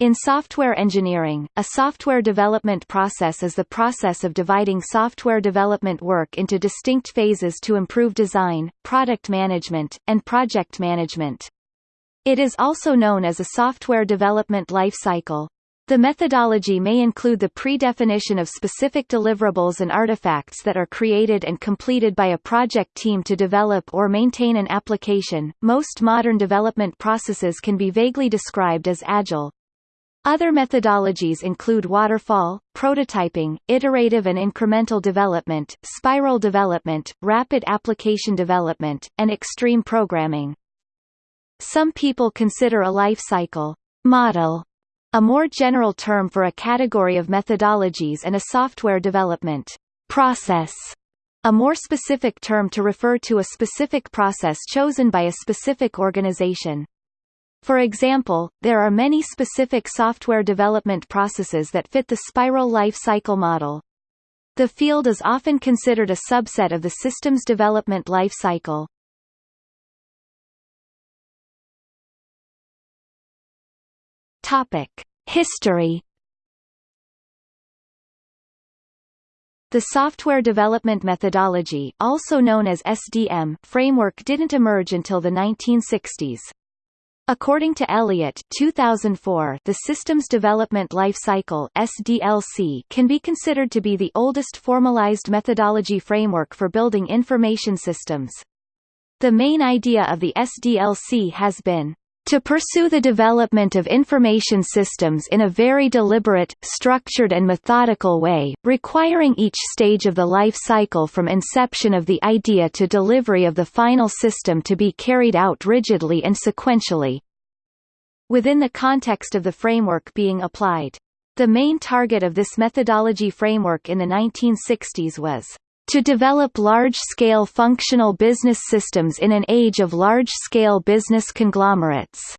In software engineering, a software development process is the process of dividing software development work into distinct phases to improve design, product management, and project management. It is also known as a software development life cycle. The methodology may include the pre-definition of specific deliverables and artifacts that are created and completed by a project team to develop or maintain an application. Most modern development processes can be vaguely described as agile, other methodologies include waterfall, prototyping, iterative and incremental development, spiral development, rapid application development, and extreme programming. Some people consider a life cycle model a more general term for a category of methodologies and a software development process a more specific term to refer to a specific process chosen by a specific organization. For example, there are many specific software development processes that fit the spiral life cycle model. The field is often considered a subset of the systems development life cycle. Topic: History The software development methodology also known as SDM framework didn't emerge until the 1960s. According to Elliott 2004, the Systems Development Life Cycle SDLC can be considered to be the oldest formalized methodology framework for building information systems. The main idea of the SDLC has been to pursue the development of information systems in a very deliberate, structured and methodical way, requiring each stage of the life cycle from inception of the idea to delivery of the final system to be carried out rigidly and sequentially. Within the context of the framework being applied. The main target of this methodology framework in the 1960s was to develop large-scale functional business systems in an age of large-scale business conglomerates.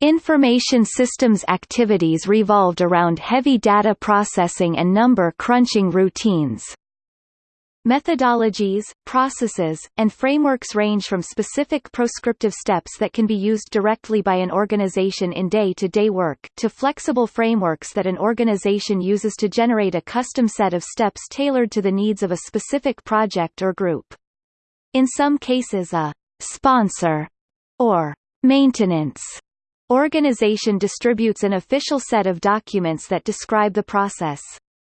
Information systems activities revolved around heavy data processing and number crunching routines. Methodologies, processes, and frameworks range from specific proscriptive steps that can be used directly by an organization in day-to-day -day work, to flexible frameworks that an organization uses to generate a custom set of steps tailored to the needs of a specific project or group. In some cases a sponsor or maintenance organization distributes an official set of documents that describe the process.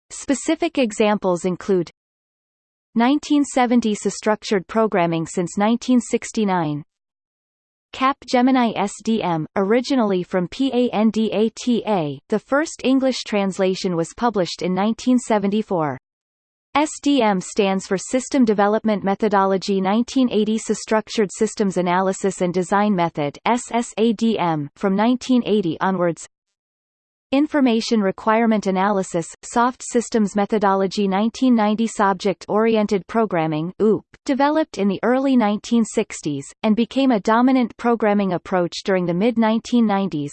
Specific examples include 1970s structured programming since 1969 Cap Gemini SDM, originally from PANDATA, the first English translation was published in 1974. SDM stands for System Development Methodology 1980 Structured Systems Analysis and Design Method SSADM, from 1980 onwards Information Requirement Analysis, Soft Systems Methodology 1990 Subject-Oriented Programming OOP, developed in the early 1960s, and became a dominant programming approach during the mid-1990s.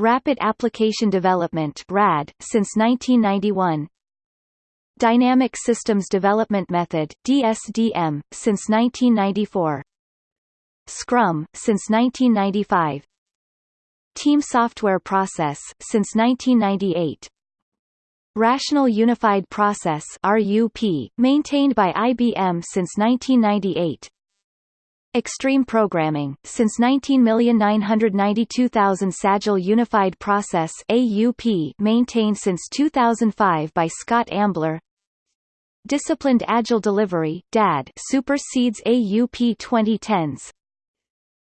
Rapid Application Development RAD, since 1991 Dynamic Systems Development Method DSDM, since 1994 Scrum, since 1995 Team Software Process, since 1998. Rational Unified Process RUP, maintained by IBM since 1998. Extreme Programming, since 19,992,000 Sagile Unified Process AUP, maintained since 2005 by Scott Ambler. Disciplined Agile Delivery DAD, supersedes AUP 2010s.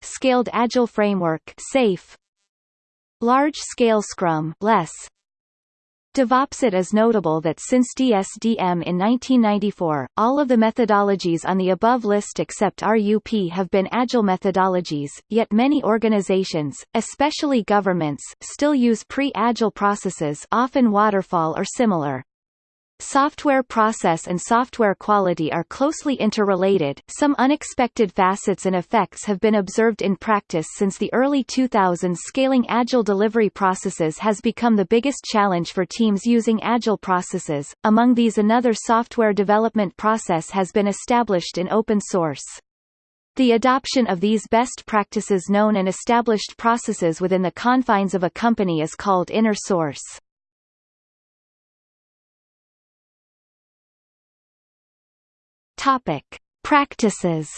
Scaled Agile Framework SAFe, Large-scale Scrum LeSS. DevOpsIt is notable that since DSDM in 1994, all of the methodologies on the above list except RUP have been Agile methodologies, yet many organizations, especially governments, still use pre-Agile processes often waterfall or similar. Software process and software quality are closely interrelated. Some unexpected facets and effects have been observed in practice since the early 2000s. Scaling agile delivery processes has become the biggest challenge for teams using agile processes. Among these, another software development process has been established in open source. The adoption of these best practices known and established processes within the confines of a company is called inner source. Topic: Practices.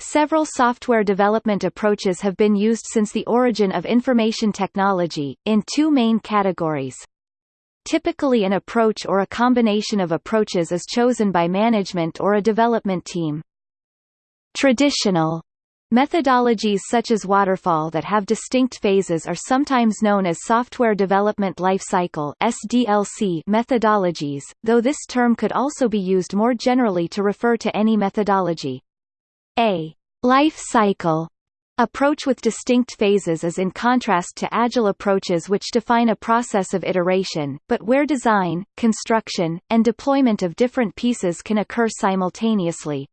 Several software development approaches have been used since the origin of information technology, in two main categories. Typically an approach or a combination of approaches is chosen by management or a development team. Traditional Methodologies such as waterfall that have distinct phases are sometimes known as software development lifecycle (SDLC) methodologies, though this term could also be used more generally to refer to any methodology. A life cycle approach with distinct phases is in contrast to agile approaches which define a process of iteration, but where design, construction, and deployment of different pieces can occur simultaneously.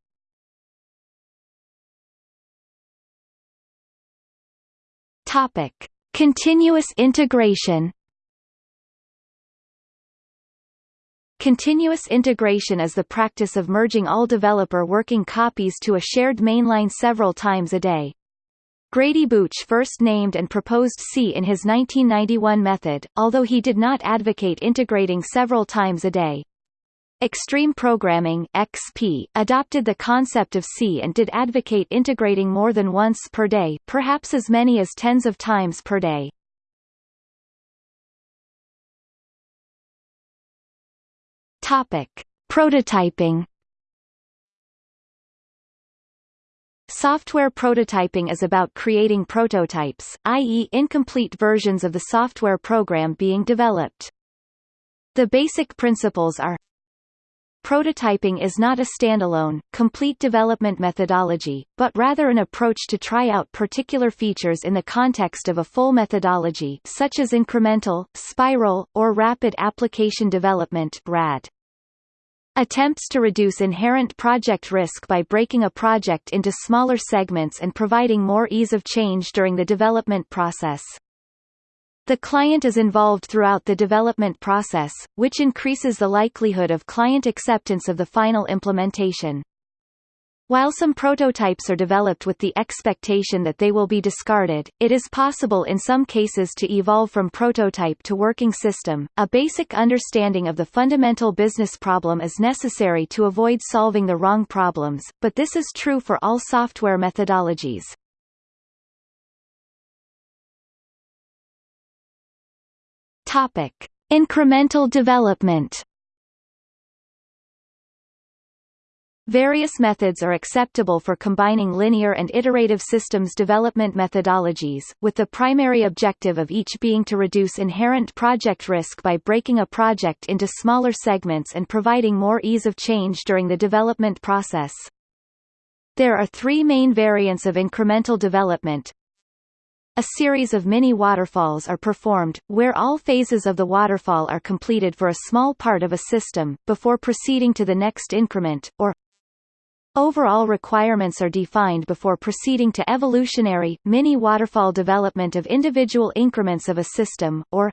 Topic: Continuous integration. Continuous integration is the practice of merging all developer working copies to a shared mainline several times a day. Grady Booch first named and proposed C in his 1991 method, although he did not advocate integrating several times a day. Extreme Programming XP adopted the concept of C and did advocate integrating more than once per day, perhaps as many as tens of times per day. Topic: Prototyping Software prototyping is about creating prototypes, i.e. incomplete versions of the software program being developed. The basic principles are Prototyping is not a standalone, complete development methodology, but rather an approach to try out particular features in the context of a full methodology such as incremental, spiral, or rapid application development RAD. Attempts to reduce inherent project risk by breaking a project into smaller segments and providing more ease of change during the development process. The client is involved throughout the development process, which increases the likelihood of client acceptance of the final implementation. While some prototypes are developed with the expectation that they will be discarded, it is possible in some cases to evolve from prototype to working system. A basic understanding of the fundamental business problem is necessary to avoid solving the wrong problems, but this is true for all software methodologies. Topic: Incremental development. Various methods are acceptable for combining linear and iterative systems development methodologies, with the primary objective of each being to reduce inherent project risk by breaking a project into smaller segments and providing more ease of change during the development process. There are three main variants of incremental development, a series of mini waterfalls are performed, where all phases of the waterfall are completed for a small part of a system, before proceeding to the next increment, or Overall requirements are defined before proceeding to evolutionary, mini-waterfall development of individual increments of a system, or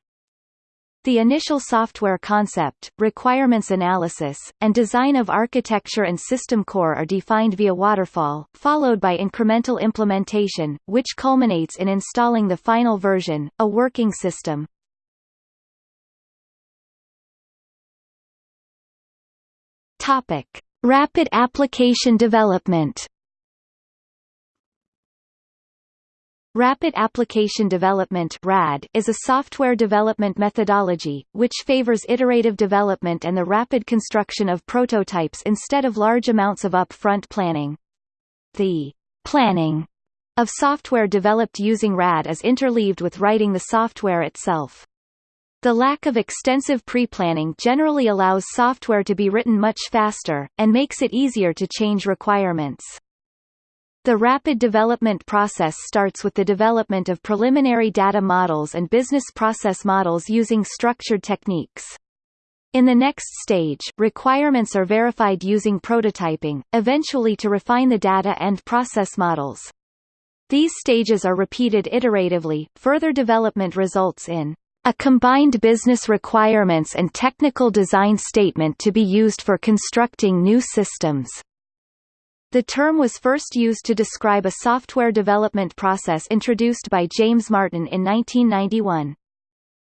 the initial software concept, requirements analysis, and design of architecture and system core are defined via waterfall, followed by incremental implementation, which culminates in installing the final version, a working system. Topic: Rapid application development. Rapid Application Development RAD is a software development methodology, which favors iterative development and the rapid construction of prototypes instead of large amounts of upfront planning. The planning of software developed using RAD is interleaved with writing the software itself. The lack of extensive pre-planning generally allows software to be written much faster, and makes it easier to change requirements. The rapid development process starts with the development of preliminary data models and business process models using structured techniques. In the next stage, requirements are verified using prototyping, eventually to refine the data and process models. These stages are repeated iteratively. Further development results in A combined business requirements and technical design statement to be used for constructing new systems. The term was first used to describe a software development process introduced by James Martin in 1991.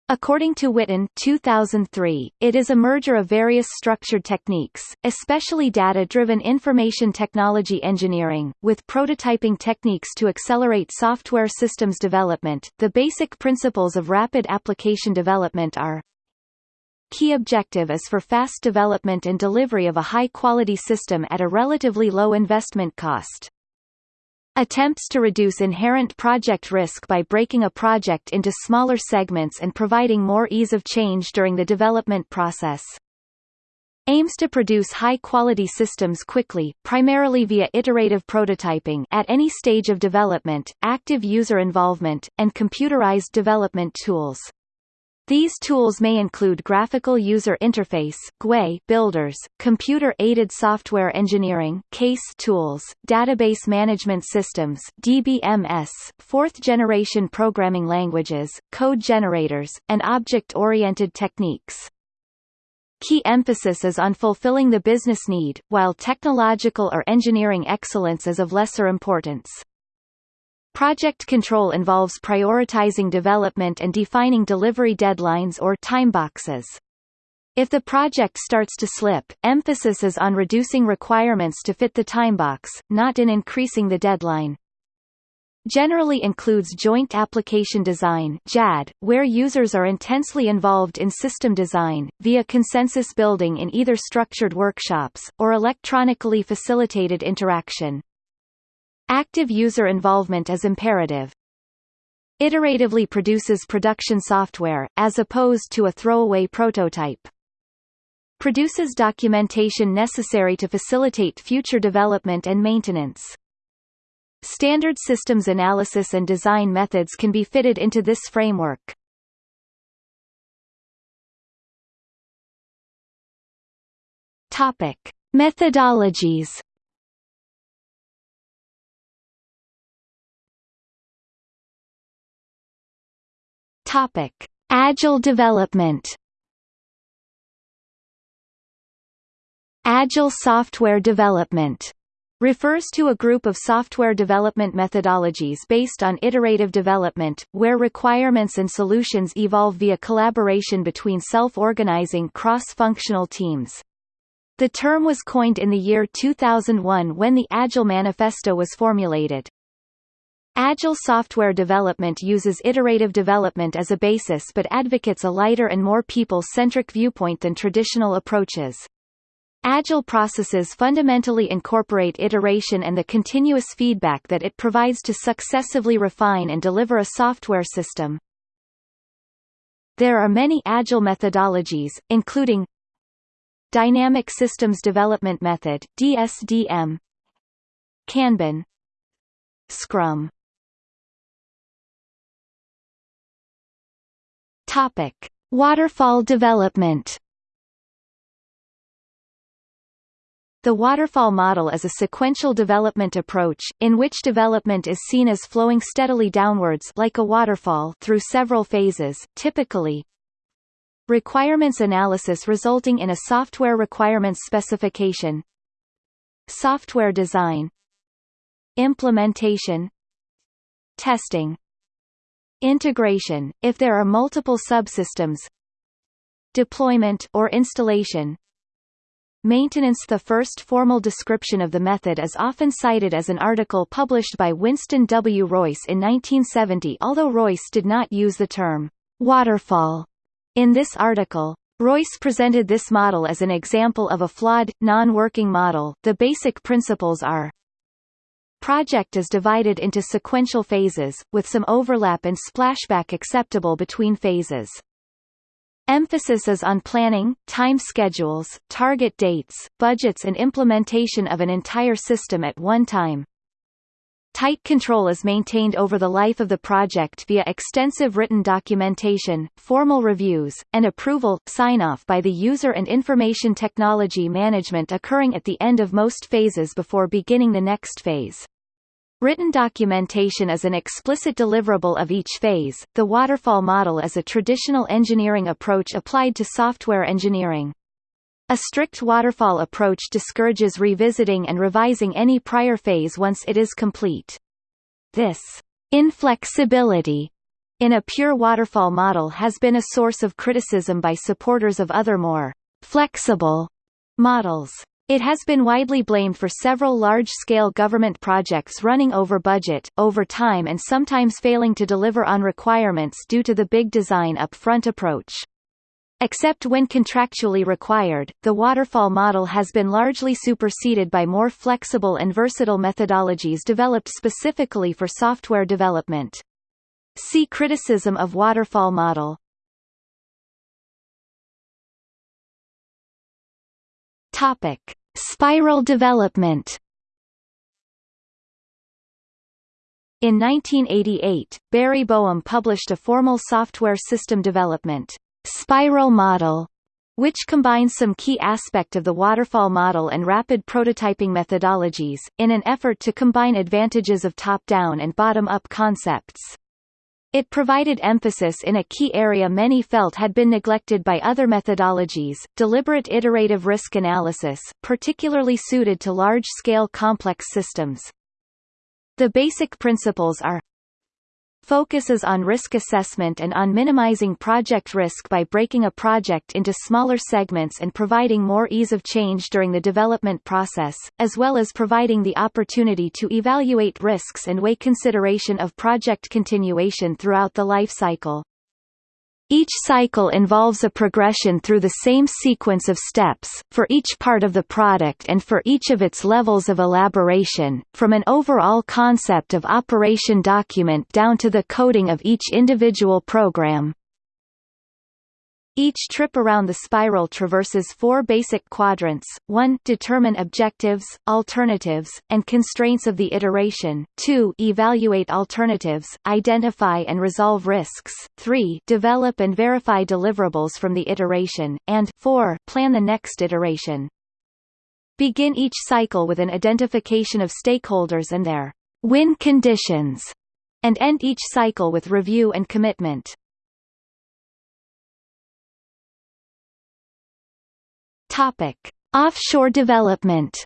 According to Whitten 2003, it is a merger of various structured techniques, especially data-driven information technology engineering, with prototyping techniques to accelerate software systems development. The basic principles of rapid application development are Key objective is for fast development and delivery of a high-quality system at a relatively low investment cost. Attempts to reduce inherent project risk by breaking a project into smaller segments and providing more ease of change during the development process. Aims to produce high-quality systems quickly, primarily via iterative prototyping at any stage of development, active user involvement, and computerized development tools. These tools may include graphical user interface GUI builders, computer-aided software engineering CASE tools, database management systems DBMS, fourth-generation programming languages, code generators, and object-oriented techniques. Key emphasis is on fulfilling the business need, while technological or engineering excellence is of lesser importance. Project control involves prioritizing development and defining delivery deadlines or timeboxes. If the project starts to slip, emphasis is on reducing requirements to fit the timebox, not in increasing the deadline. Generally includes joint application design JAD, where users are intensely involved in system design, via consensus building in either structured workshops, or electronically facilitated interaction. Active user involvement is imperative. Iteratively produces production software, as opposed to a throwaway prototype. Produces documentation necessary to facilitate future development and maintenance. Standard systems analysis and design methods can be fitted into this framework. Topic: Methodologies Topic: Agile development. Agile software development refers to a group of software development methodologies based on iterative development, where requirements and solutions evolve via collaboration between self-organizing cross-functional teams. The term was coined in the year 2001 when the Agile Manifesto was formulated. Agile software development uses iterative development as a basis but advocates a lighter and more people-centric viewpoint than traditional approaches. Agile processes fundamentally incorporate iteration and the continuous feedback that it provides to successively refine and deliver a software system. There are many Agile methodologies, including Dynamic Systems Development Method DSDM, Kanban, Scrum Topic: Waterfall development. The waterfall model is a sequential development approach, in which development is seen as flowing steadily downwards like a waterfall through several phases, typically Requirements analysis resulting in a software requirements specification Software design Implementation Testing Integration, if there are multiple subsystems Deployment or installation Maintenance The first formal description of the method is often cited as an article published by Winston W. Royce in 1970 although Royce did not use the term «waterfall» in this article. Royce presented this model as an example of a flawed, non-working model. The basic principles are project is divided into sequential phases, with some overlap and splashback acceptable between phases. Emphasis is on planning, time schedules, target dates, budgets and implementation of an entire system at one time. Tight control is maintained over the life of the project via extensive written documentation, formal reviews, and approval, sign-off by the user and information technology management occurring at the end of most phases before beginning the next phase. Written documentation is an explicit deliverable of each phase. The waterfall model is a traditional engineering approach applied to software engineering. A strict waterfall approach discourages revisiting and revising any prior phase once it is complete. This inflexibility in a pure waterfall model has been a source of criticism by supporters of other more flexible models. It has been widely blamed for several large-scale government projects running over budget, over time and sometimes failing to deliver on requirements due to the big design up-front approach. Except when contractually required, the waterfall model has been largely superseded by more flexible and versatile methodologies developed specifically for software development. See criticism of waterfall model. Topic: Spiral development. In 1988, Barry Boehm published a formal software system development spiral model, which combines some key aspect of the waterfall model and rapid prototyping methodologies, in an effort to combine advantages of top-down and bottom-up concepts. It provided emphasis in a key area many felt had been neglected by other methodologies, deliberate iterative risk analysis, particularly suited to large-scale complex systems. The basic principles are focuses on risk assessment and on minimizing project risk by breaking a project into smaller segments and providing more ease of change during the development process, as well as providing the opportunity to evaluate risks and weigh consideration of project continuation throughout the life cycle. Each cycle involves a progression through the same sequence of steps, for each part of the product and for each of its levels of elaboration, from an overall concept of operation document down to the coding of each individual program. Each trip around the spiral traverses four basic quadrants, 1 determine objectives, alternatives, and constraints of the iteration, 2 evaluate alternatives, identify and resolve risks, 3 develop and verify deliverables from the iteration, and 4 plan the next iteration. Begin each cycle with an identification of stakeholders and their win conditions, and end each cycle with review and commitment. Topic: Offshore development.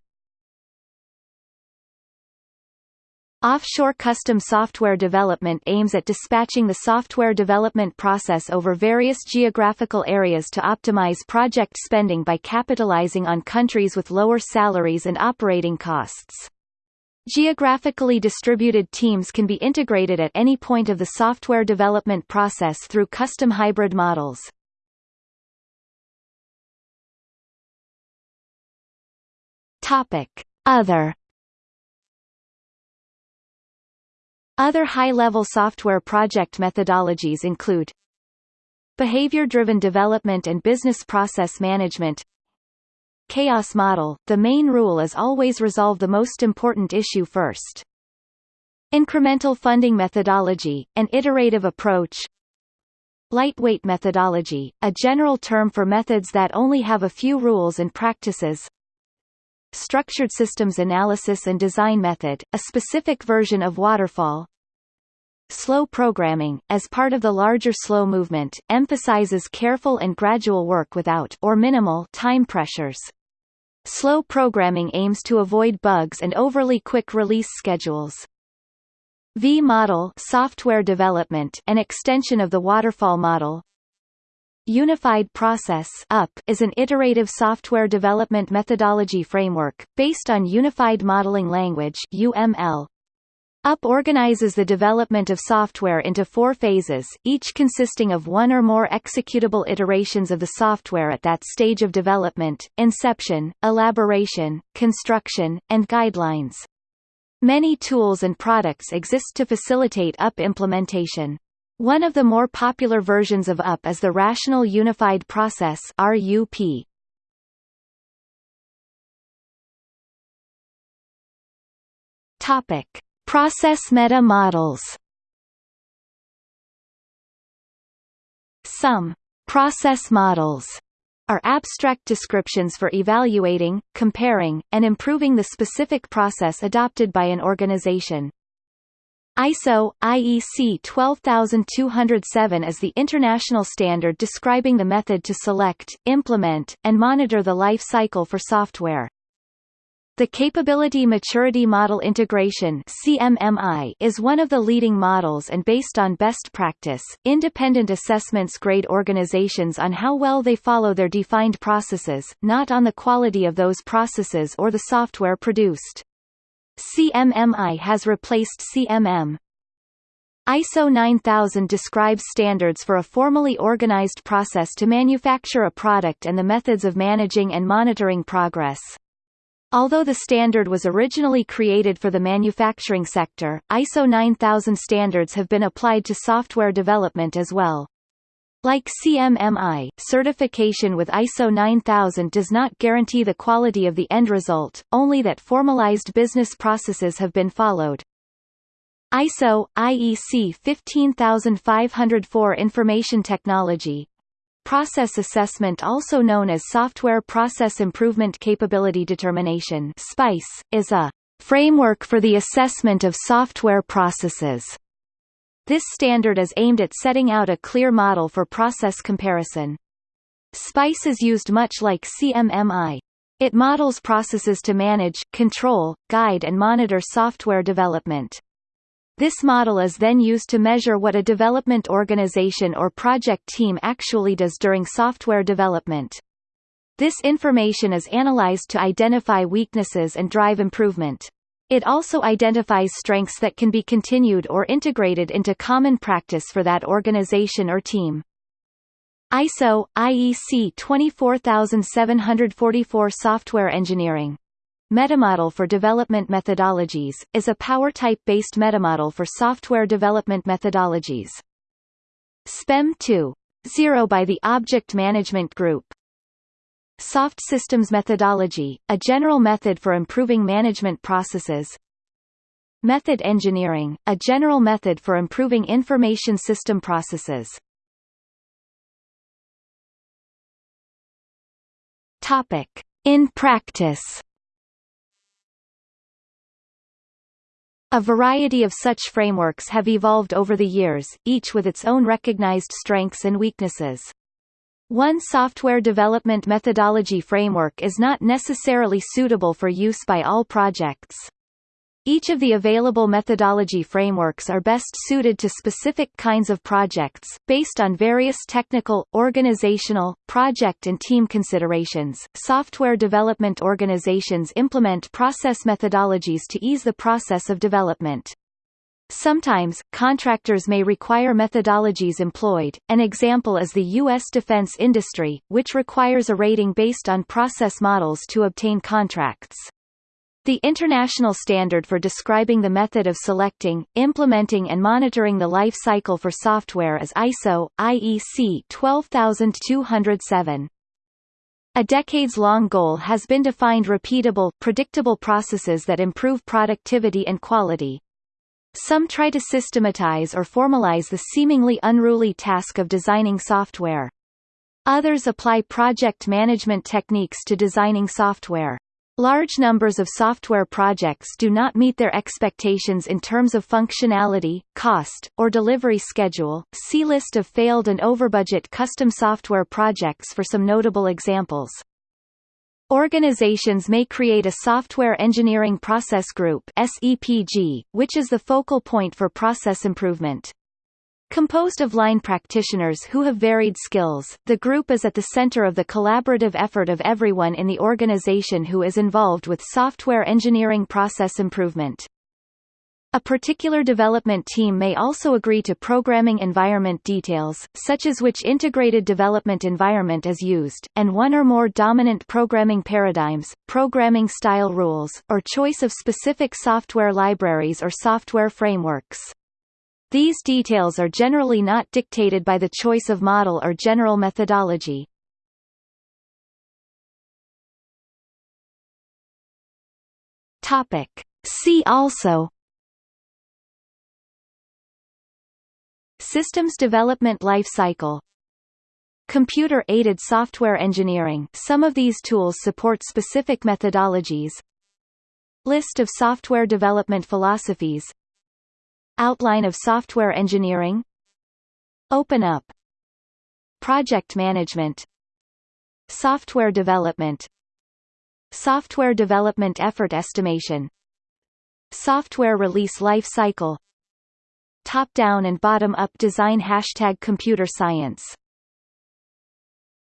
Offshore custom software development aims at dispatching the software development process over various geographical areas to optimize project spending by capitalizing on countries with lower salaries and operating costs. Geographically distributed teams can be integrated at any point of the software development process through custom hybrid models. Topic: Other Other high-level software project methodologies include Behavior-driven development and business process management Chaos model – The main rule is always resolve the most important issue first. Incremental funding methodology – An iterative approach Lightweight methodology – A general term for methods that only have a few rules and practices Structured Systems Analysis and Design Method, a specific version of Waterfall. Slow programming, as part of the larger slow movement, emphasizes careful and gradual work without or minimal time pressures. Slow programming aims to avoid bugs and overly quick release schedules. V-model software development, an extension of the waterfall model, Unified Process UP is an iterative software development methodology framework, based on Unified Modeling Language UML. UP organizes the development of software into four phases, each consisting of one or more executable iterations of the software at that stage of development, inception, elaboration, construction, and guidelines. Many tools and products exist to facilitate UP implementation. One of the more popular versions of UP is the Rational Unified Process RUP. Topic: Process meta models. Some process models are abstract descriptions for evaluating, comparing, and improving the specific process adopted by an organization. ISO IEC 12207 is the international standard describing the method to select, implement, and monitor the life cycle for software. The Capability Maturity Model Integration CMMI is one of the leading models and based on best practice, independent assessments grade organizations on how well they follow their defined processes, not on the quality of those processes or the software produced. CMMI has replaced CMM. ISO 9000 describes standards for a formally organized process to manufacture a product and the methods of managing and monitoring progress. Although the standard was originally created for the manufacturing sector, ISO 9000 standards have been applied to software development as well. Like CMMI, certification with ISO 9000 does not guarantee the quality of the end result, only that formalized business processes have been followed. ISO IEC 15504 Information Technology Process Assessment also known as Software Process Improvement Capability Determination SPICE, is a framework for the assessment of software processes. This standard is aimed at setting out a clear model for process comparison. SPICE is used much like CMMI. It models processes to manage, control, guide and monitor software development. This model is then used to measure what a development organization or project team actually does during software development. This information is analyzed to identify weaknesses and drive improvement. It also identifies strengths that can be continued or integrated into common practice for that organization or team. ISO IEC 24744 Software Engineering Metamodel for Development Methodologies, is a PowerType-based metamodel for software development methodologies. SPEM 2.0 by the Object Management Group Soft Systems Methodology, a general method for improving management processes Method engineering, a general method for improving information system processes Topic. In practice A variety of such frameworks have evolved over the years, each with its own recognized strengths and weaknesses. One software development methodology framework is not necessarily suitable for use by all projects. Each of the available methodology frameworks are best suited to specific kinds of projects, based on various technical, organizational, project and team considerations. Software development organizations implement process methodologies to ease the process of development. Sometimes, contractors may require methodologies employed, an example is the U.S. defense industry, which requires a rating based on process models to obtain contracts. The international standard for describing the method of selecting, implementing and monitoring the life cycle for software is ISO, IEC 12207. A decades-long goal has been to find repeatable, predictable processes that improve productivity and quality. Some try to systematize or formalize the seemingly unruly task of designing software. Others apply project management techniques to designing software. Large numbers of software projects do not meet their expectations in terms of functionality, cost, or delivery schedule. See list of failed and overbudget custom software projects for some notable examples. Organizations may create a Software Engineering Process Group SEPG, which is the focal point for process improvement. Composed of line practitioners who have varied skills, the group is at the center of the collaborative effort of everyone in the organization who is involved with software engineering process improvement. A particular development team may also agree to programming environment details, such as which integrated development environment is used, and one or more dominant programming paradigms, programming style rules, or choice of specific software libraries or software frameworks. These details are generally not dictated by the choice of model or general methodology. Topic. See also Systems Development Life Cycle Computer-aided software engineering. Some of these tools support specific methodologies. List of software development philosophies. Outline of software engineering. OpenUP. Project management. Software development. Software development effort estimation. Software release life cycle Top-down and bottom-up design Hashtag computer science